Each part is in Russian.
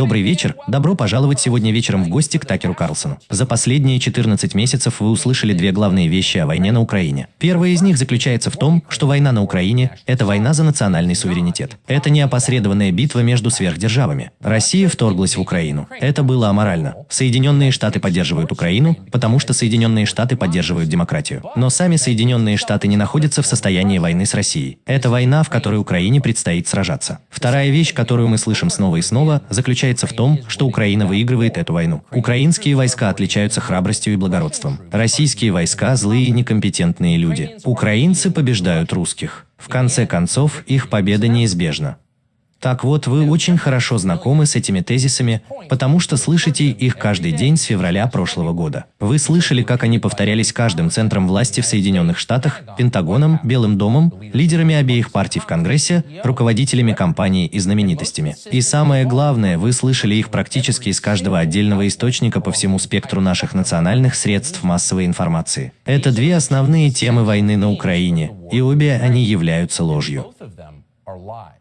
Добрый вечер. Добро пожаловать сегодня вечером в гости к Такеру Карлсону. За последние 14 месяцев вы услышали две главные вещи о войне на Украине. Первая из них заключается в том, что война на Украине – это война за национальный суверенитет. Это не опосредованная битва между сверхдержавами. Россия вторглась в Украину. Это было аморально. Соединенные Штаты поддерживают Украину, потому что Соединенные Штаты поддерживают демократию. Но сами Соединенные Штаты не находятся в состоянии войны с Россией. Это война, в которой Украине предстоит сражаться. Вторая вещь, которую мы слышим снова и снова, заключается в том, что Украина выигрывает эту войну. Украинские войска отличаются храбростью и благородством. Российские войска – злые и некомпетентные люди. Украинцы побеждают русских. В конце концов, их победа неизбежна. Так вот, вы очень хорошо знакомы с этими тезисами, потому что слышите их каждый день с февраля прошлого года. Вы слышали, как они повторялись каждым центром власти в Соединенных Штатах, Пентагоном, Белым домом, лидерами обеих партий в Конгрессе, руководителями компаний и знаменитостями. И самое главное, вы слышали их практически из каждого отдельного источника по всему спектру наших национальных средств массовой информации. Это две основные темы войны на Украине, и обе они являются ложью.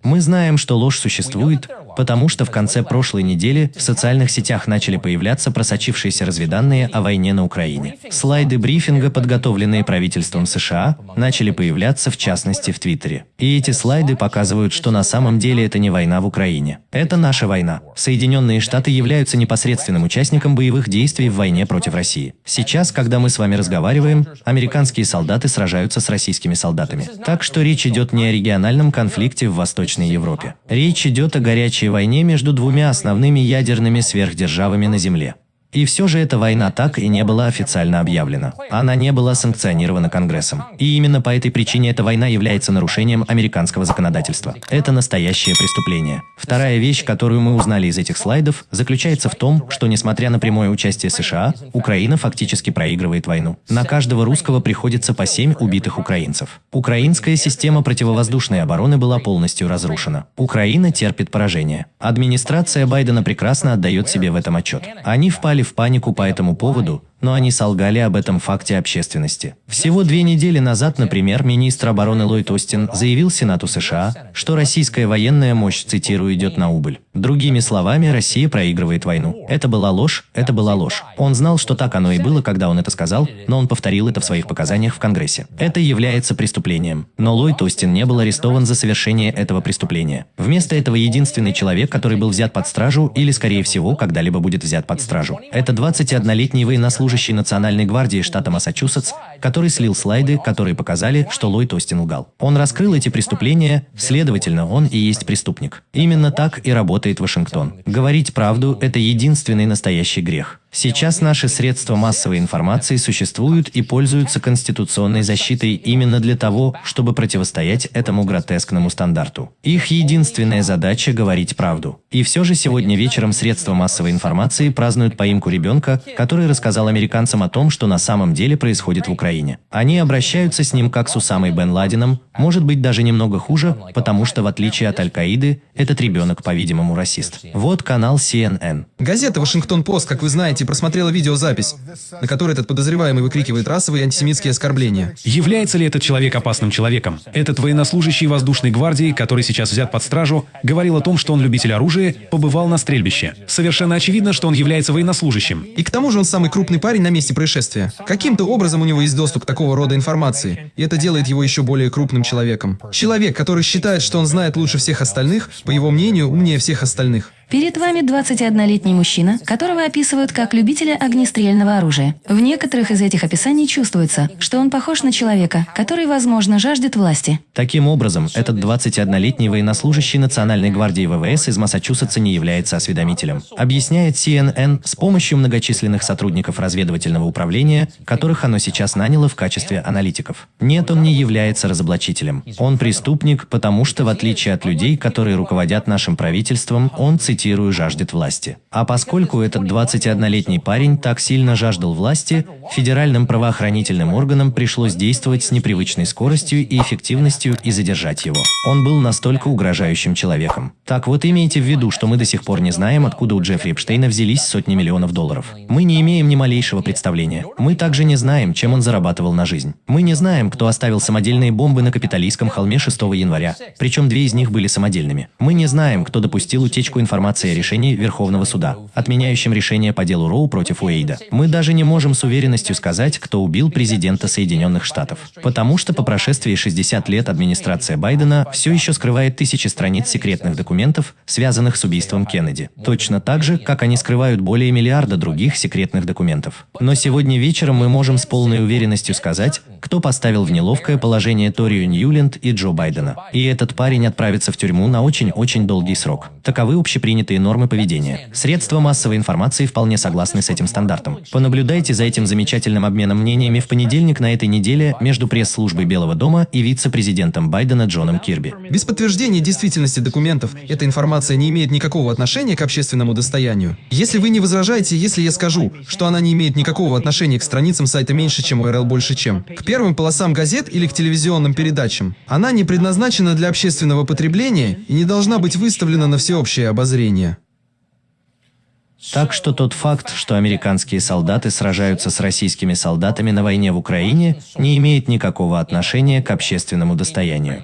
Мы знаем, что ложь существует, потому что в конце прошлой недели в социальных сетях начали появляться просочившиеся разведанные о войне на Украине. Слайды брифинга, подготовленные правительством США, начали появляться в частности в Твиттере. И эти слайды показывают, что на самом деле это не война в Украине. Это наша война. Соединенные Штаты являются непосредственным участником боевых действий в войне против России. Сейчас, когда мы с вами разговариваем, американские солдаты сражаются с российскими солдатами. Так что речь идет не о региональном конфликте в Восточной Европе. Речь идет о горячей войне между двумя основными ядерными сверхдержавами на Земле. И все же эта война так и не была официально объявлена. Она не была санкционирована Конгрессом. И именно по этой причине эта война является нарушением американского законодательства. Это настоящее преступление. Вторая вещь, которую мы узнали из этих слайдов, заключается в том, что несмотря на прямое участие США, Украина фактически проигрывает войну. На каждого русского приходится по 7 убитых украинцев. Украинская система противовоздушной обороны была полностью разрушена. Украина терпит поражение. Администрация Байдена прекрасно отдает себе в этом отчет. Они впали впали в панику по этому поводу, но они солгали об этом факте общественности. Всего две недели назад, например, министр обороны Ллойд Остин заявил Сенату США, что российская военная мощь, цитирую, идет на убыль. Другими словами, Россия проигрывает войну. Это была ложь, это была ложь. Он знал, что так оно и было, когда он это сказал, но он повторил это в своих показаниях в Конгрессе. Это является преступлением. Но Ллойд Остин не был арестован за совершение этого преступления. Вместо этого единственный человек, который был взят под стражу, или, скорее всего, когда-либо будет взят под стражу, это 21-летний военнослужащий служащий Национальной гвардии штата Массачусетс, который слил слайды, которые показали, что Ллойд Остин лгал. Он раскрыл эти преступления, следовательно, он и есть преступник. Именно так и работает Вашингтон. Говорить правду – это единственный настоящий грех. Сейчас наши средства массовой информации существуют и пользуются конституционной защитой именно для того, чтобы противостоять этому гротескному стандарту. Их единственная задача – говорить правду. И все же сегодня вечером средства массовой информации празднуют поимку ребенка, который рассказал американцам о том, что на самом деле происходит в Украине. Они обращаются с ним как с Усамой Бен Ладеном, может быть даже немного хуже, потому что в отличие от Аль-Каиды, этот ребенок, по-видимому, расист. Вот канал CNN. Газета «Вашингтон-Пост», как вы знаете, просмотрела видеозапись, на которой этот подозреваемый выкрикивает расовые и антисемитские оскорбления. Является ли этот человек опасным человеком? Этот военнослужащий воздушной гвардии, который сейчас взят под стражу, говорил о том, что он любитель оружия, побывал на стрельбище. Совершенно очевидно, что он является военнослужащим. И к тому же он самый крупный парень на месте происшествия. Каким-то образом у него есть доступ к такого рода информации, и это делает его еще более крупным человеком. Человек, который считает, что он знает лучше всех остальных, по его мнению, умнее всех остальных. Перед вами 21-летний мужчина, которого описывают как любителя огнестрельного оружия. В некоторых из этих описаний чувствуется, что он похож на человека, который, возможно, жаждет власти. Таким образом, этот 21-летний военнослужащий Национальной гвардии ВВС из Массачусетса не является осведомителем. Объясняет CNN с помощью многочисленных сотрудников разведывательного управления, которых оно сейчас наняло в качестве аналитиков. Нет, он не является разоблачителем. Он преступник, потому что, в отличие от людей, которые руководят нашим правительством, он цитирует цитирую, жаждет власти. А поскольку этот 21-летний парень так сильно жаждал власти, федеральным правоохранительным органам пришлось действовать с непривычной скоростью и эффективностью и задержать его. Он был настолько угрожающим человеком. Так вот имейте в виду, что мы до сих пор не знаем, откуда у Джеффри Эпштейна взялись сотни миллионов долларов. Мы не имеем ни малейшего представления. Мы также не знаем, чем он зарабатывал на жизнь. Мы не знаем, кто оставил самодельные бомбы на капиталистском холме 6 января, причем две из них были самодельными. Мы не знаем, кто допустил утечку информации информации о решении Верховного суда, отменяющем решение по делу Роу против Уэйда. Мы даже не можем с уверенностью сказать, кто убил президента Соединенных Штатов. Потому что по прошествии 60 лет администрация Байдена все еще скрывает тысячи страниц секретных документов, связанных с убийством Кеннеди. Точно так же, как они скрывают более миллиарда других секретных документов. Но сегодня вечером мы можем с полной уверенностью сказать, кто поставил в неловкое положение Торию Ньюленд и Джо Байдена. И этот парень отправится в тюрьму на очень-очень долгий срок. Таковы общепринятые нормы поведения. Средства массовой информации вполне согласны с этим стандартом. Понаблюдайте за этим замечательным обменом мнениями в понедельник на этой неделе между пресс-службой Белого дома и вице-президентом Байдена Джоном Кирби. Без подтверждения действительности документов эта информация не имеет никакого отношения к общественному достоянию. Если вы не возражаете, если я скажу, что она не имеет никакого отношения к страницам сайта меньше, чем URL больше, чем к первым полосам газет или к телевизионным передачам, она не предназначена для общественного потребления и не должна быть выставлена на всеобщее обозрение. Так что тот факт, что американские солдаты сражаются с российскими солдатами на войне в Украине, не имеет никакого отношения к общественному достоянию.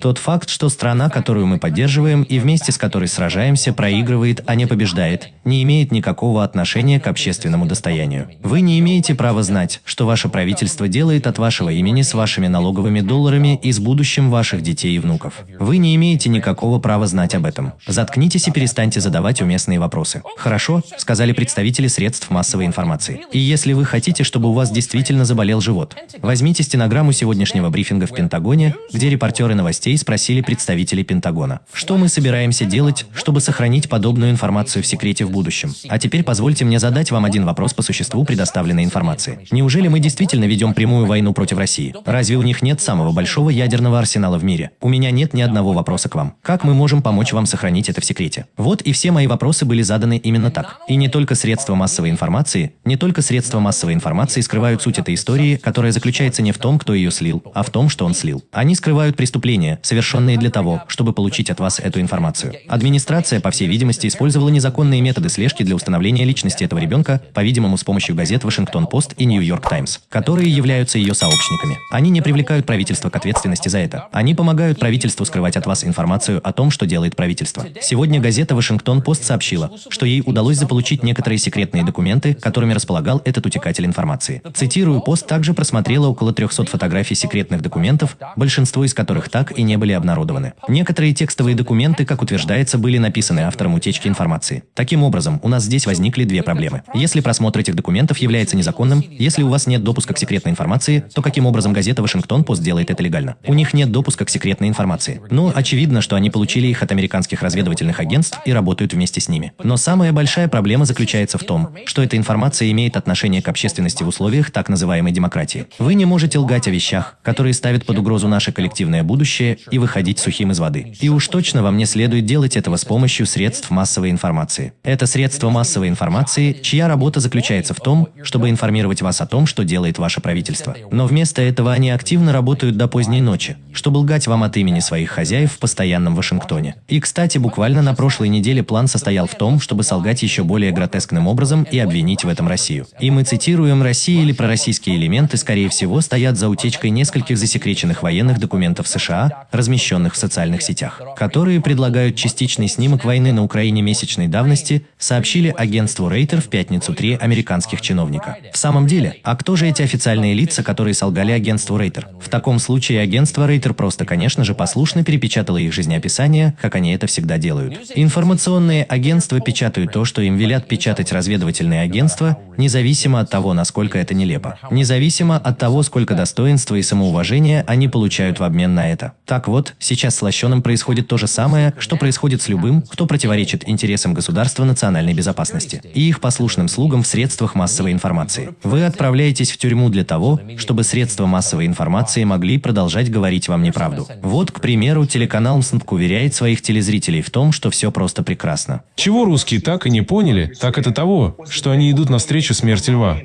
Тот факт, что страна, которую мы поддерживаем и вместе с которой сражаемся, проигрывает, а не побеждает, не имеет никакого отношения к общественному достоянию. Вы не имеете права знать, что ваше правительство делает от вашего имени с вашими налоговыми долларами и с будущим ваших детей и внуков. Вы не имеете никакого права знать об этом. Заткнитесь и перестаньте задавать уместные вопросы. Хорошо, сказали представители средств массовой информации. И если вы хотите, чтобы у вас действительно заболел живот, возьмите стенограмму сегодняшнего брифинга в Пентагоне, где репортеры новостей спросили представителей Пентагона, что мы собираемся делать, чтобы сохранить подобную информацию в секрете в будущем. А теперь позвольте мне задать вам один вопрос по существу предоставленной информации. Неужели мы действительно ведем прямую войну против России? Разве у них нет самого большого ядерного арсенала в мире? У меня нет ни одного вопроса к вам. Как мы можем помочь вам сохранить это в секрете? Вот и все мои вопросы были заданы именно так. И не только средства массовой информации, не только средства массовой информации скрывают суть этой истории, которая заключается не в том, кто ее слил, а в том, что он слил. Они скрывают преступления, совершенные для того, чтобы получить от вас эту информацию. Администрация, по всей видимости, использовала незаконные методы слежки для установления личности этого ребенка, по-видимому, с помощью газет «Вашингтон-Пост» и «Нью-Йорк Таймс», которые являются ее сообщниками. Они не привлекают правительство к ответственности за это. Они помогают правительству скрывать от вас информацию о том, что делает правительство. Сегодня газета «Вашингтон-Пост» сообщила, что ей удалось заполучить некоторые секретные документы, которыми располагал этот утекатель информации. Цитирую, «Пост» также просмотрела около 300 фотографий секретных документов, большинство из которых так и не были обнародованы. Некоторые текстовые документы, как утверждается, были написаны автором утечки информации. Таким образом, у нас здесь возникли две проблемы. Если просмотр этих документов является незаконным, если у вас нет допуска к секретной информации, то каким образом газета «Вашингтон-Пост» делает это легально? У них нет допуска к секретной информации. Но очевидно, что они получили их от американских разведывательных агентств и работают вместе с ними. Но самая большая проблема заключается в том, что эта информация имеет отношение к общественности в условиях так называемой демократии. Вы не можете лгать о вещах, которые ставят под угрозу наше коллективное будущее и выходить сухим из воды. И уж точно вам не следует делать этого с помощью средств массовой информации. Это средства массовой информации, чья работа заключается в том, чтобы информировать вас о том, что делает ваше правительство. Но вместо этого они активно работают до поздней ночи, чтобы лгать вам от имени своих хозяев в постоянном Вашингтоне. И, кстати, буквально на прошлой неделе план состоял в том, чтобы солгать еще более гротескным образом и обвинить в этом Россию. И мы цитируем, Россия или пророссийские элементы, скорее всего, стоят за утечкой нескольких засекреченных военных документов США, размещенных в социальных сетях, которые предлагают частичный снимок войны на Украине месячной давности, сообщили агентству Рейтер в пятницу три американских чиновника. В самом деле, а кто же эти официальные лица, которые солгали агентству Рейтер? В таком случае агентство Рейтер просто, конечно же, послушно перепечатало их жизнеописание, как они это всегда делают. Информационные агентства печатают то, что им велят печатать разведывательные агентства, независимо от того, насколько это нелепо. Независимо от того, сколько достоинства и самоуважения они получают в обмен на это. Так вот, сейчас с Лощеным происходит то же самое, что происходит с любым, кто противоречит интересам государства национальной безопасности и их послушным слугам в средствах массовой информации. Вы отправляетесь в тюрьму для того, чтобы средства массовой информации могли продолжать говорить вам неправду. Вот, к примеру, телеканал МСНПК уверяет своих телезрителей в том, что все просто прекрасно. Чего русские так и не поняли, так это того, что они идут навстречу смерти льва.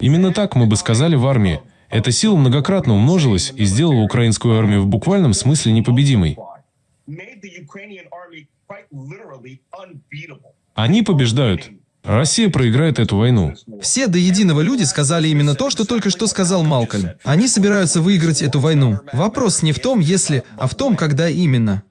Именно так мы бы сказали в армии. Эта сила многократно умножилась и сделала украинскую армию в буквальном смысле непобедимой. Они побеждают. Россия проиграет эту войну. Все до единого люди сказали именно то, что только что сказал Малкольм. Они собираются выиграть эту войну. Вопрос не в том, если, а в том, когда именно.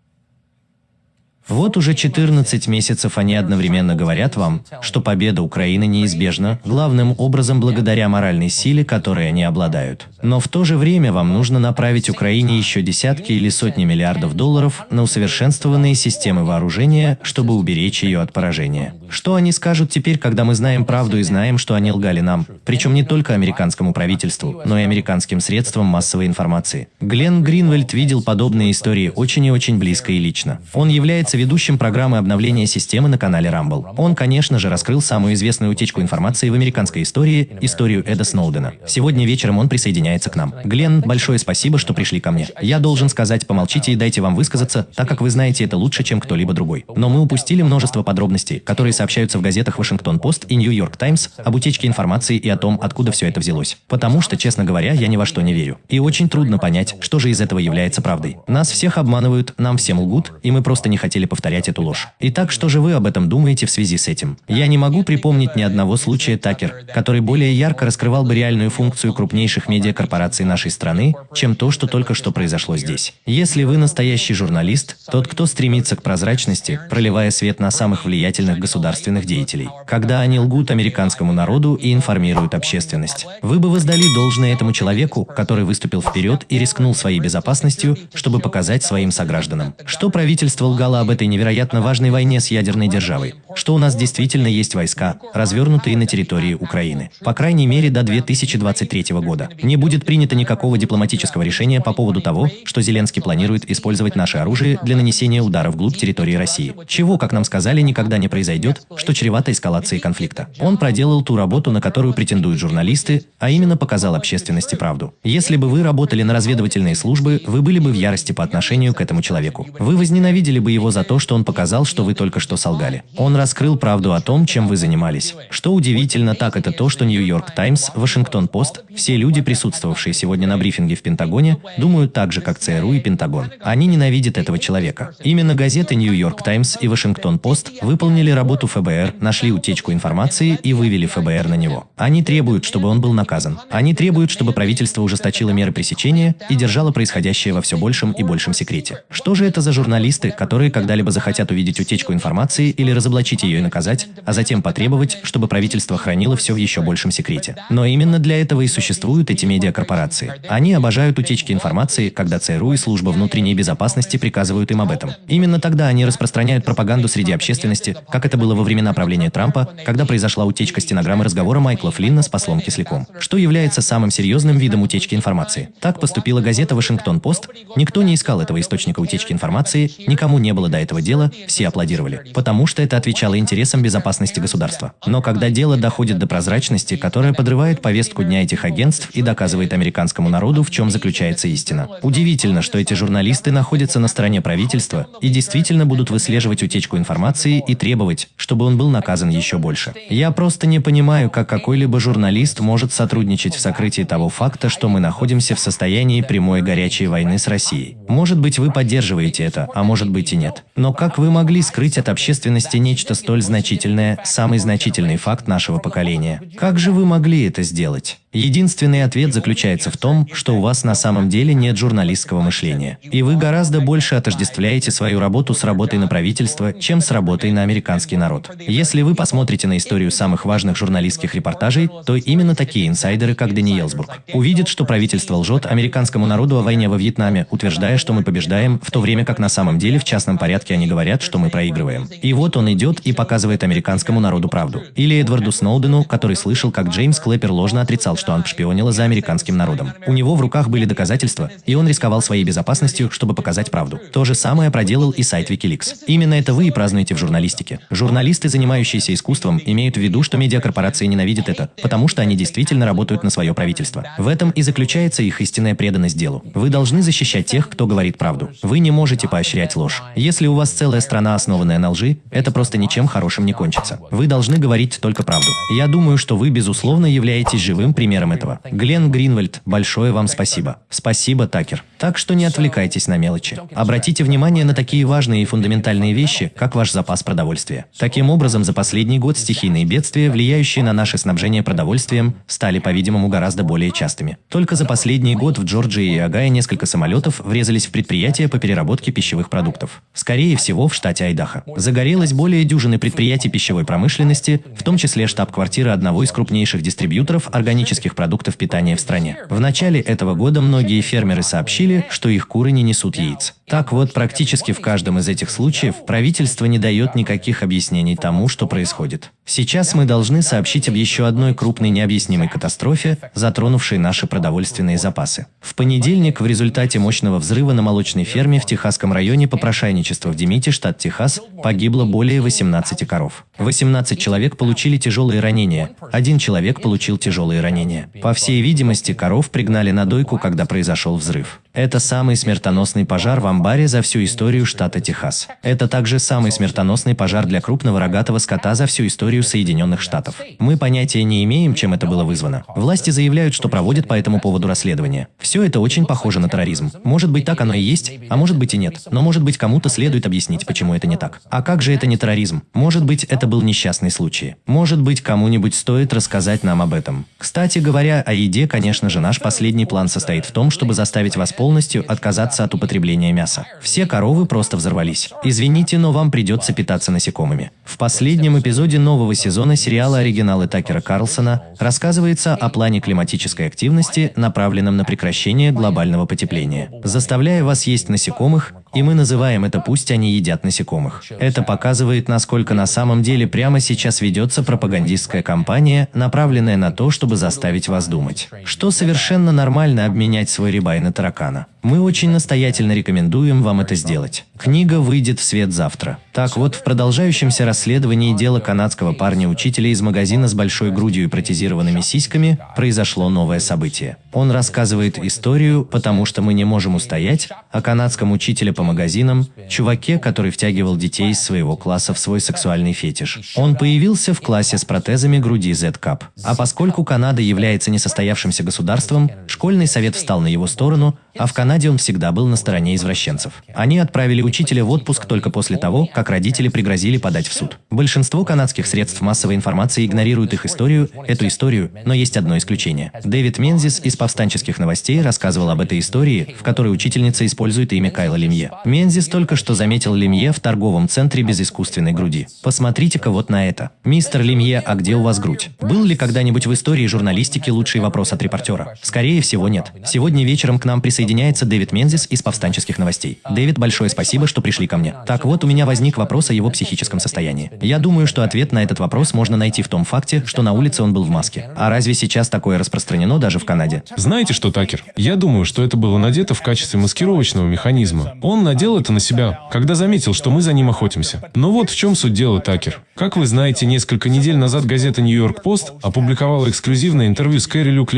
Вот уже 14 месяцев они одновременно говорят вам, что победа Украины неизбежна, главным образом благодаря моральной силе, которой они обладают. Но в то же время вам нужно направить Украине еще десятки или сотни миллиардов долларов на усовершенствованные системы вооружения, чтобы уберечь ее от поражения. Что они скажут теперь, когда мы знаем правду и знаем, что они лгали нам? Причем не только американскому правительству, но и американским средствам массовой информации. Глен Гринвальд видел подобные истории очень и очень близко и лично. Он является является ведущим программы обновления системы на канале Rumble. Он, конечно же, раскрыл самую известную утечку информации в американской истории – историю Эда Сноудена. Сегодня вечером он присоединяется к нам. Глен, большое спасибо, что пришли ко мне. Я должен сказать, помолчите и дайте вам высказаться, так как вы знаете это лучше, чем кто-либо другой. Но мы упустили множество подробностей, которые сообщаются в газетах Вашингтон-Пост и Нью-Йорк Таймс об утечке информации и о том, откуда все это взялось. Потому что, честно говоря, я ни во что не верю. И очень трудно понять, что же из этого является правдой. Нас всех обманывают, нам всем лгут, и мы просто не хотели повторять эту ложь. Итак, что же вы об этом думаете в связи с этим? Я не могу припомнить ни одного случая Такер, который более ярко раскрывал бы реальную функцию крупнейших медиакорпораций нашей страны, чем то, что только что произошло здесь. Если вы настоящий журналист, тот, кто стремится к прозрачности, проливая свет на самых влиятельных государственных деятелей, когда они лгут американскому народу и информируют общественность, вы бы воздали должное этому человеку, который выступил вперед и рискнул своей безопасностью, чтобы показать своим согражданам, что правительство лгало об этой невероятно важной войне с ядерной державой, что у нас действительно есть войска, развернутые на территории Украины. По крайней мере, до 2023 года. Не будет принято никакого дипломатического решения по поводу того, что Зеленский планирует использовать наше оружие для нанесения удара вглубь территории России. Чего, как нам сказали, никогда не произойдет, что чревато эскалацией конфликта. Он проделал ту работу, на которую претендуют журналисты, а именно показал общественности правду. Если бы вы работали на разведывательные службы, вы были бы в ярости по отношению к этому человеку. Вы возненавидели бы его за то, что он показал, что вы только что солгали. Он раскрыл правду о том, чем вы занимались. Что удивительно, так это то, что Нью-Йорк Таймс, Вашингтон Пост, все люди, присутствовавшие сегодня на брифинге в Пентагоне, думают так же, как ЦРУ и Пентагон. Они ненавидят этого человека. Именно газеты Нью-Йорк Таймс и Вашингтон Пост выполнили работу ФБР, нашли утечку информации и вывели ФБР на него. Они требуют, чтобы он был наказан. Они требуют, чтобы правительство ужесточило меры пресечения и держало происходящее во все большем и большем секрете. Что же это за журналисты, которые когда-либо захотят хотят увидеть утечку информации или разоблачить ее и наказать, а затем потребовать, чтобы правительство хранило все в еще большем секрете. Но именно для этого и существуют эти медиакорпорации. Они обожают утечки информации, когда ЦРУ и служба внутренней безопасности приказывают им об этом. Именно тогда они распространяют пропаганду среди общественности, как это было во времена правления Трампа, когда произошла утечка стенограммы разговора Майкла Флинна с послом Кисляком, что является самым серьезным видом утечки информации. Так поступила газета «Вашингтон-Пост». Никто не искал этого источника утечки информации, никому не было до этого дела, все аплодировали, потому что это отвечало интересам безопасности государства. Но когда дело доходит до прозрачности, которая подрывает повестку дня этих агентств и доказывает американскому народу, в чем заключается истина. Удивительно, что эти журналисты находятся на стороне правительства и действительно будут выслеживать утечку информации и требовать, чтобы он был наказан еще больше. Я просто не понимаю, как какой-либо журналист может сотрудничать в сокрытии того факта, что мы находимся в состоянии прямой горячей войны с Россией. Может быть, вы поддерживаете это, а может быть и нет. Но как вы могли скрыть от общественности нечто столь значительное, самый значительный факт нашего поколения? Как же вы могли это сделать? Единственный ответ заключается в том, что у вас на самом деле нет журналистского мышления. И вы гораздо больше отождествляете свою работу с работой на правительство, чем с работой на американский народ. Если вы посмотрите на историю самых важных журналистских репортажей, то именно такие инсайдеры, как Дани Елсбург, увидят, что правительство лжет американскому народу о войне во Вьетнаме, утверждая, что мы побеждаем, в то время как на самом деле в частном порядке они говорят, что мы проигрываем. И вот он идет и показывает американскому народу правду. Или Эдварду Сноудену, который слышал, как Джеймс Клэпер ложно отрицал, что он шпионила за американским народом. У него в руках были доказательства, и он рисковал своей безопасностью, чтобы показать правду. То же самое проделал и сайт Wikileaks. Именно это вы и празднуете в журналистике. Журналисты, занимающиеся искусством, имеют в виду, что медиакорпорации ненавидят это, потому что они действительно работают на свое правительство. В этом и заключается их истинная преданность делу. Вы должны защищать тех, кто говорит правду. Вы не можете поощрять ложь. Если у вас целая страна, основанная на лжи, это просто ничем хорошим не кончится. Вы должны говорить только правду. Я думаю, что вы, безусловно, являетесь живым примером этого. Глен Гринвальд, большое вам спасибо. Спасибо, Такер. Так что не отвлекайтесь на мелочи. Обратите внимание на такие важные и фундаментальные вещи, как ваш запас продовольствия. Таким образом, за последний год стихийные бедствия, влияющие на наше снабжение продовольствием, стали, по-видимому, гораздо более частыми. Только за последний год в Джорджии и Огайо несколько самолетов врезались в предприятия по переработке пищевых продуктов. Скорее всего, в штате Айдахо. Загорелось более дюжины предприятий пищевой промышленности, в том числе штаб-квартира одного из крупнейших дистрибьюторов органических продуктов питания в стране. В начале этого года многие фермеры сообщили, что их куры не несут яиц. Так вот, практически в каждом из этих случаев правительство не дает никаких объяснений тому, что происходит. Сейчас мы должны сообщить об еще одной крупной необъяснимой катастрофе, затронувшей наши продовольственные запасы. В понедельник в результате мощного взрыва на молочной ферме в Техасском районе попрошайничества в Демите, штат Техас, погибло более 18 коров. 18 человек получили тяжелые ранения, один человек получил тяжелые ранения. По всей видимости, коров пригнали на дойку, когда произошел взрыв. Это самый смертоносный пожар в амбаре за всю историю штата Техас. Это также самый смертоносный пожар для крупного рогатого скота за всю историю Соединенных Штатов. Мы понятия не имеем, чем это было вызвано. Власти заявляют, что проводят по этому поводу расследование. Все это очень похоже на терроризм. Может быть, так оно и есть, а может быть и нет. Но может быть, кому-то следует объяснить, почему это не так. А как же это не терроризм? Может быть, это был несчастный случай. Может быть, кому-нибудь стоит рассказать нам об этом. Кстати говоря, о еде, конечно же, наш последний план состоит в том, чтобы заставить вас полностью отказаться от употребления мяса. Все коровы просто взорвались. Извините, но вам придется питаться насекомыми. В последнем эпизоде нового сезона сериала «Оригиналы Такера Карлсона» рассказывается о плане климатической активности, направленном на прекращение глобального потепления. Заставляя вас есть насекомых, и мы называем это «пусть они едят насекомых». Это показывает, насколько на самом деле прямо сейчас ведется пропагандистская кампания, направленная на то, чтобы заставить вас думать, что совершенно нормально обменять свой рибай на таракана. Мы очень настоятельно рекомендуем вам это сделать. Книга выйдет в свет завтра. Так вот, в продолжающемся расследовании дела канадского парня-учителя из магазина с большой грудью и протезированными сиськами произошло новое событие. Он рассказывает историю, потому что мы не можем устоять, о канадском учителе по магазинам, чуваке, который втягивал детей из своего класса в свой сексуальный фетиш. Он появился в классе с протезами груди Z-Cup. А поскольку Канада является несостоявшимся государством, школьный совет встал на его сторону, а в Канаде он всегда был на стороне извращенцев. Они отправили учителя в отпуск только после того, как родители пригрозили подать в суд. Большинство канадских средств массовой информации игнорируют их историю, эту историю, но есть одно исключение. Дэвид Мензис из повстанческих новостей рассказывал об этой истории, в которой учительница использует имя Кайла Лемье. Мензис только что заметил Лемье в торговом центре без искусственной груди. Посмотрите-ка вот на это. Мистер Лемье, а где у вас грудь? Был ли когда-нибудь в истории журналистики лучший вопрос от репортера? Скорее всего, нет. Сегодня вечером к нам присоединился присоединяется Дэвид Мензис из повстанческих новостей. Дэвид, большое спасибо, что пришли ко мне. Так вот, у меня возник вопрос о его психическом состоянии. Я думаю, что ответ на этот вопрос можно найти в том факте, что на улице он был в маске. А разве сейчас такое распространено даже в Канаде? Знаете что, Такер? Я думаю, что это было надето в качестве маскировочного механизма. Он надел это на себя, когда заметил, что мы за ним охотимся. Но вот в чем суть дела, Такер. Как вы знаете, несколько недель назад газета «Нью-Йорк Пост» опубликовала эксклюзивное интервью с Кэрри Люк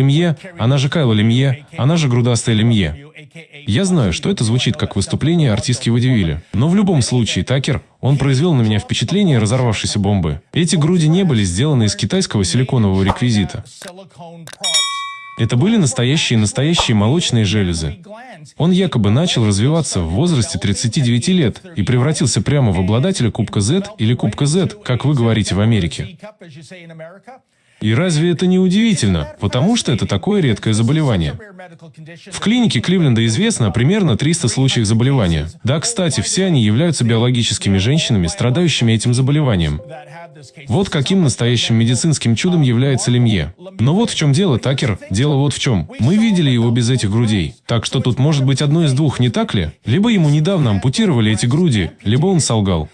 она же Кайла Лемье, она же грудастая Лемье. Я знаю, что это звучит как выступление артистки Водивилля. Но в любом случае, Такер, он произвел на меня впечатление разорвавшейся бомбы. Эти груди не были сделаны из китайского силиконового реквизита. Это были настоящие-настоящие молочные железы. Он якобы начал развиваться в возрасте 39 лет и превратился прямо в обладателя Кубка Z или Кубка Z, как вы говорите в Америке. И разве это не удивительно? Потому что это такое редкое заболевание. В клинике Кливленда известно примерно 300 случаев заболевания. Да, кстати, все они являются биологическими женщинами, страдающими этим заболеванием. Вот каким настоящим медицинским чудом является Лемье. Но вот в чем дело, Такер. Дело вот в чем. Мы видели его без этих грудей. Так что тут может быть одно из двух, не так ли? Либо ему недавно ампутировали эти груди, либо он солгал.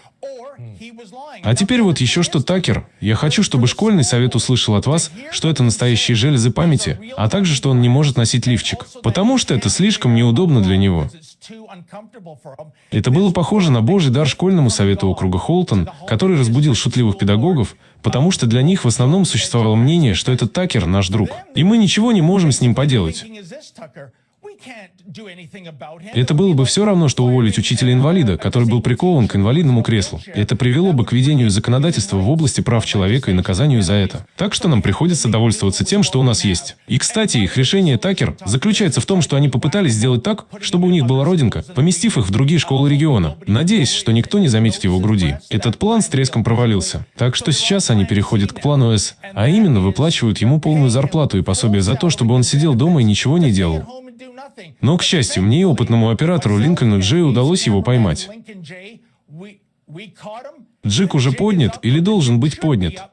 А теперь вот еще что, Такер. Я хочу, чтобы школьный совет услышал от вас, что это настоящие железы памяти, а также, что он не может носить лифчик, потому что это слишком неудобно для него. Это было похоже на божий дар школьному совету округа Холтон, который разбудил шутливых педагогов, потому что для них в основном существовало мнение, что этот Такер наш друг, и мы ничего не можем с ним поделать. Это было бы все равно, что уволить учителя-инвалида, который был прикован к инвалидному креслу. Это привело бы к ведению законодательства в области прав человека и наказанию за это. Так что нам приходится довольствоваться тем, что у нас есть. И, кстати, их решение Такер заключается в том, что они попытались сделать так, чтобы у них была родинка, поместив их в другие школы региона, надеясь, что никто не заметит его груди. Этот план с треском провалился. Так что сейчас они переходят к плану С, а именно выплачивают ему полную зарплату и пособие за то, чтобы он сидел дома и ничего не делал. Но, к счастью, мне и опытному оператору Линкольну Джей удалось его поймать. Джик уже поднят или должен быть поднят.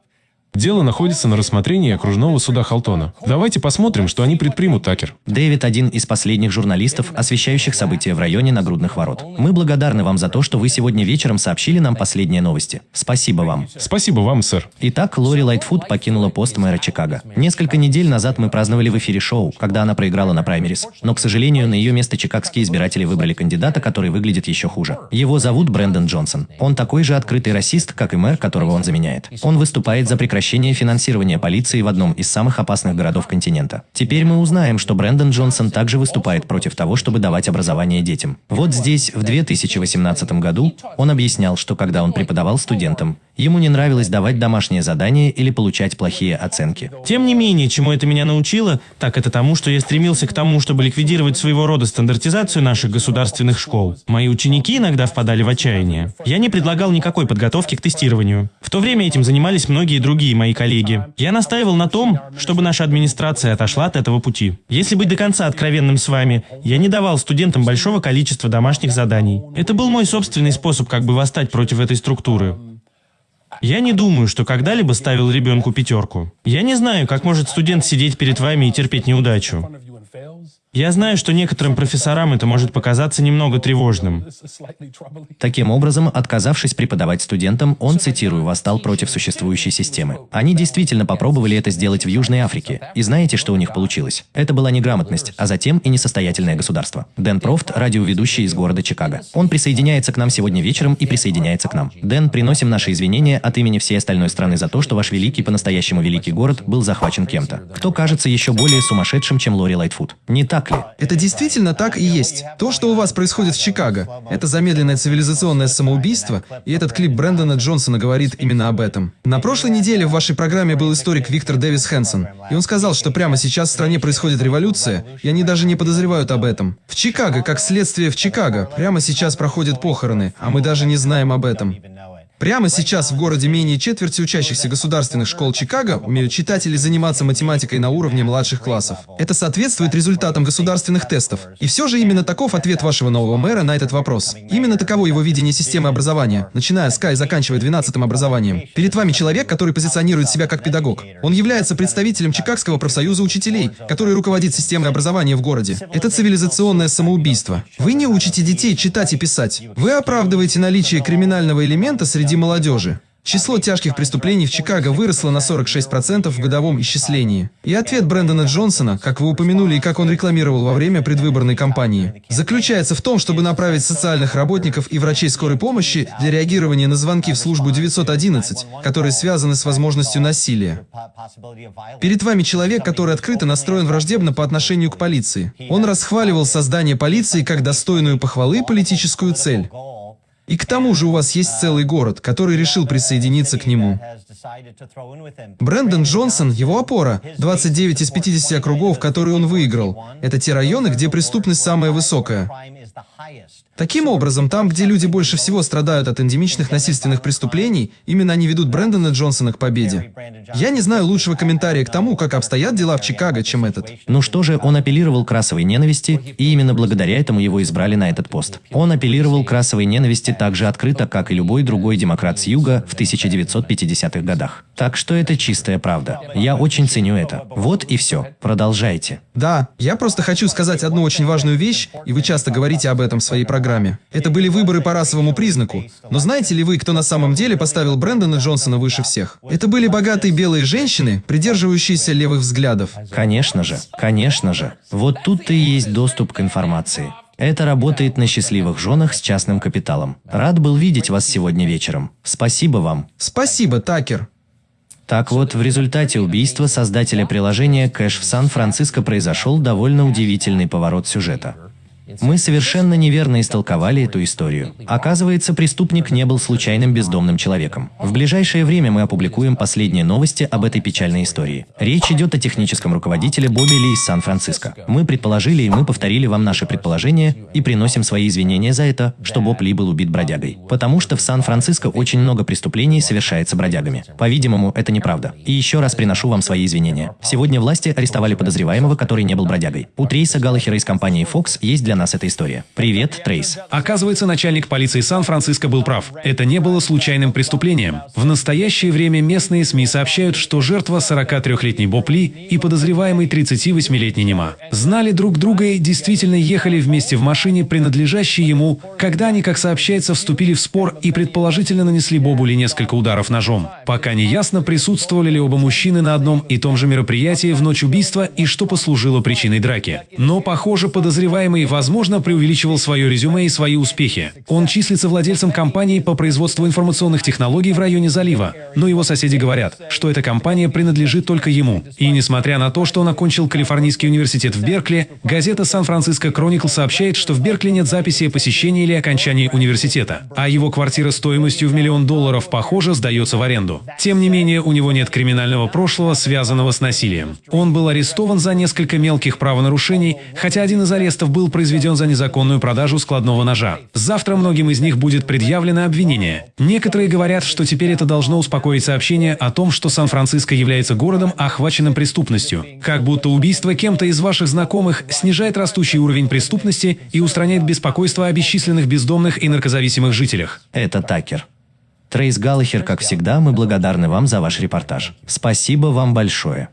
Дело находится на рассмотрении окружного суда Халтона. Давайте посмотрим, что они предпримут, Такер. Дэвид – один из последних журналистов, освещающих события в районе нагрудных ворот. Мы благодарны вам за то, что вы сегодня вечером сообщили нам последние новости. Спасибо вам. Спасибо вам, сэр. Итак, Лори Лайтфуд покинула пост мэра Чикаго. Несколько недель назад мы праздновали в эфире шоу, когда она проиграла на праймерис. Но, к сожалению, на ее место чикагские избиратели выбрали кандидата, который выглядит еще хуже. Его зовут Брэндон Джонсон. Он такой же открытый расист, как и мэр, которого он заменяет. Он выступает за прекращение прекращение финансирования полиции в одном из самых опасных городов континента. Теперь мы узнаем, что Брэндон Джонсон также выступает против того, чтобы давать образование детям. Вот здесь, в 2018 году, он объяснял, что когда он преподавал студентам, Ему не нравилось давать домашние задания или получать плохие оценки. Тем не менее, чему это меня научило, так это тому, что я стремился к тому, чтобы ликвидировать своего рода стандартизацию наших государственных школ. Мои ученики иногда впадали в отчаяние. Я не предлагал никакой подготовки к тестированию. В то время этим занимались многие другие мои коллеги. Я настаивал на том, чтобы наша администрация отошла от этого пути. Если быть до конца откровенным с вами, я не давал студентам большого количества домашних заданий. Это был мой собственный способ как бы восстать против этой структуры. Я не думаю, что когда-либо ставил ребенку пятерку. Я не знаю, как может студент сидеть перед вами и терпеть неудачу. Я знаю, что некоторым профессорам это может показаться немного тревожным. Таким образом, отказавшись преподавать студентам, он, цитирую, «восстал против существующей системы». Они действительно попробовали это сделать в Южной Африке. И знаете, что у них получилось? Это была неграмотность, а затем и несостоятельное государство. Дэн Профт, радиоведущий из города Чикаго. Он присоединяется к нам сегодня вечером и присоединяется к нам. Дэн, приносим наши извинения от имени всей остальной страны за то, что ваш великий, по-настоящему великий город был захвачен кем-то. Кто кажется еще более сумасшедшим, чем Лори Лайтфуд? Не так так ли? Это действительно так и есть. То, что у вас происходит в Чикаго, это замедленное цивилизационное самоубийство, и этот клип Брэндона Джонсона говорит именно об этом. На прошлой неделе в вашей программе был историк Виктор Дэвис Хэнсон, и он сказал, что прямо сейчас в стране происходит революция, и они даже не подозревают об этом. В Чикаго, как следствие в Чикаго, прямо сейчас проходят похороны, а мы даже не знаем об этом. Прямо сейчас в городе менее четверти учащихся государственных школ Чикаго умеют читать или заниматься математикой на уровне младших классов. Это соответствует результатам государственных тестов. И все же именно таков ответ вашего нового мэра на этот вопрос. Именно таково его видение системы образования, начиная с К и заканчивая 12 образованием. Перед вами человек, который позиционирует себя как педагог. Он является представителем Чикагского профсоюза учителей, который руководит системой образования в городе. Это цивилизационное самоубийство. Вы не учите детей читать и писать. Вы оправдываете наличие криминального элемента среди среди молодежи. Число тяжких преступлений в Чикаго выросло на 46% в годовом исчислении. И ответ Брэндона Джонсона, как вы упомянули и как он рекламировал во время предвыборной кампании, заключается в том, чтобы направить социальных работников и врачей скорой помощи для реагирования на звонки в службу 911, которые связаны с возможностью насилия. Перед вами человек, который открыто настроен враждебно по отношению к полиции. Он расхваливал создание полиции как достойную похвалы политическую цель. И к тому же у вас есть целый город, который решил присоединиться к нему. Брэндон Джонсон, его опора, 29 из 50 округов, которые он выиграл, это те районы, где преступность самая высокая. Таким образом, там, где люди больше всего страдают от эндемичных насильственных преступлений, именно они ведут Брэндона Джонсона к победе. Я не знаю лучшего комментария к тому, как обстоят дела в Чикаго, чем этот. Ну что же, он апеллировал к расовой ненависти, и именно благодаря этому его избрали на этот пост. Он апеллировал к расовой ненависти так же открыто, как и любой другой демократ с юга в 1950-х годах. Так что это чистая правда. Я очень ценю это. Вот и все. Продолжайте. Да, я просто хочу сказать одну очень важную вещь, и вы часто говорите об этом в своей программе программе. Это были выборы по расовому признаку. Но знаете ли вы, кто на самом деле поставил Брэндона Джонсона выше всех? Это были богатые белые женщины, придерживающиеся левых взглядов. Конечно же, конечно же. Вот тут-то и есть доступ к информации. Это работает на счастливых женах с частным капиталом. Рад был видеть вас сегодня вечером. Спасибо вам. Спасибо, Такер. Так вот, в результате убийства создателя приложения «Кэш» в Сан-Франциско произошел довольно удивительный поворот сюжета. Мы совершенно неверно истолковали эту историю. Оказывается, преступник не был случайным бездомным человеком. В ближайшее время мы опубликуем последние новости об этой печальной истории. Речь идет о техническом руководителе Бобби Ли из Сан-Франциско. Мы предположили и мы повторили вам наши предположения и приносим свои извинения за это, что Боб Ли был убит бродягой. Потому что в Сан-Франциско очень много преступлений совершается бродягами. По-видимому, это неправда. И еще раз приношу вам свои извинения. Сегодня власти арестовали подозреваемого, который не был бродягой. У Трейса Галлахера из компании Fox есть для нас эта история. Привет, Трейс. Оказывается, начальник полиции Сан-Франциско был прав. Это не было случайным преступлением. В настоящее время местные СМИ сообщают, что жертва 43-летний Боб Ли и подозреваемый 38-летний Нема знали друг друга и действительно ехали вместе в машине, принадлежащей ему, когда они, как сообщается, вступили в спор и предположительно нанесли Бобу Ли несколько ударов ножом. Пока не ясно, присутствовали ли оба мужчины на одном и том же мероприятии в ночь убийства и что послужило причиной драки. Но, похоже, подозреваемый, возможно, преувеличивал свое резюме и свои успехи. Он числится владельцем компании по производству информационных технологий в районе залива, но его соседи говорят, что эта компания принадлежит только ему. И несмотря на то, что он окончил Калифорнийский университет в Беркли, газета «Сан-Франциско Кроникл» сообщает, что в Беркли нет записи о посещении или окончании университета, а его квартира стоимостью в миллион долларов, похоже, сдается в аренду. Тем не менее, у него нет криминального прошлого, связанного с насилием. Он был арестован за несколько мелких правонарушений, хотя один из арестов был произведен за незаконную продажу складного ножа. Завтра многим из них будет предъявлено обвинение. Некоторые говорят, что теперь это должно успокоить сообщение о том, что Сан-Франциско является городом, охваченным преступностью. Как будто убийство кем-то из ваших знакомых снижает растущий уровень преступности и устраняет беспокойство о бесчисленных бездомных и наркозависимых жителях. Это Такер. Трейс Галлахер, как всегда, мы благодарны вам за ваш репортаж. Спасибо вам большое.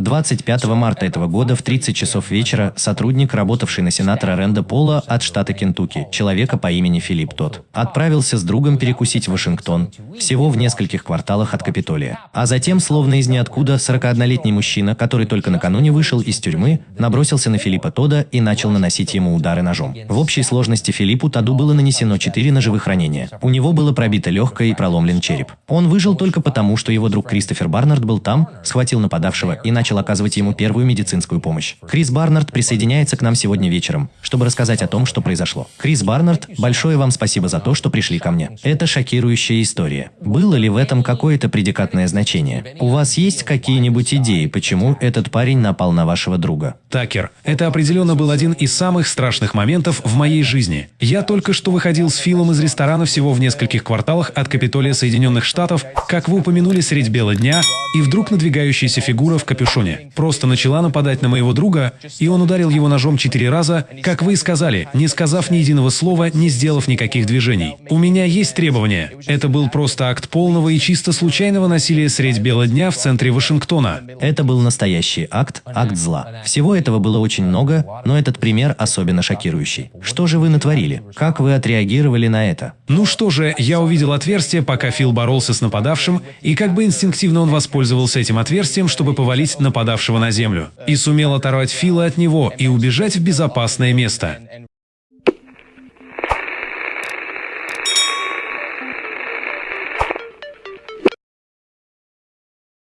25 марта этого года в 30 часов вечера сотрудник, работавший на сенатора Ренда Пола от штата Кентукки, человека по имени Филипп Тот, отправился с другом перекусить в Вашингтон, всего в нескольких кварталах от Капитолия. А затем, словно из ниоткуда, 41-летний мужчина, который только накануне вышел из тюрьмы, набросился на Филиппа Тода и начал наносить ему удары ножом. В общей сложности Филиппу Тоду было нанесено 4 ножевых ранения. У него было пробито легкое и проломлен череп. Он выжил только потому, что его друг Кристофер Барнард был там, схватил нападавшего и начал оказывать ему первую медицинскую помощь. Крис Барнард присоединяется к нам сегодня вечером, чтобы рассказать о том, что произошло. Крис Барнард, большое вам спасибо за то, что пришли ко мне. Это шокирующая история. Было ли в этом какое-то предикатное значение? У вас есть какие-нибудь идеи, почему этот парень напал на вашего друга? Такер, это определенно был один из самых страшных моментов в моей жизни. Я только что выходил с Филом из ресторана всего в нескольких кварталах от Капитолия Соединенных Штатов, как вы упомянули средь бела дня, и вдруг надвигающаяся фигура в капюшоне просто начала нападать на моего друга, и он ударил его ножом четыре раза, как вы и сказали, не сказав ни единого слова, не сделав никаких движений. У меня есть требования. Это был просто акт полного и чисто случайного насилия средь бела дня в центре Вашингтона. Это был настоящий акт, акт зла. Всего этого было очень много, но этот пример особенно шокирующий. Что же вы натворили? Как вы отреагировали на это? Ну что же, я увидел отверстие, пока Фил боролся с нападавшим, и как бы инстинктивно он воспользовался этим отверстием, чтобы повалить нападавшего на землю. И сумел оторвать Фила от него и убежать в безопасное место.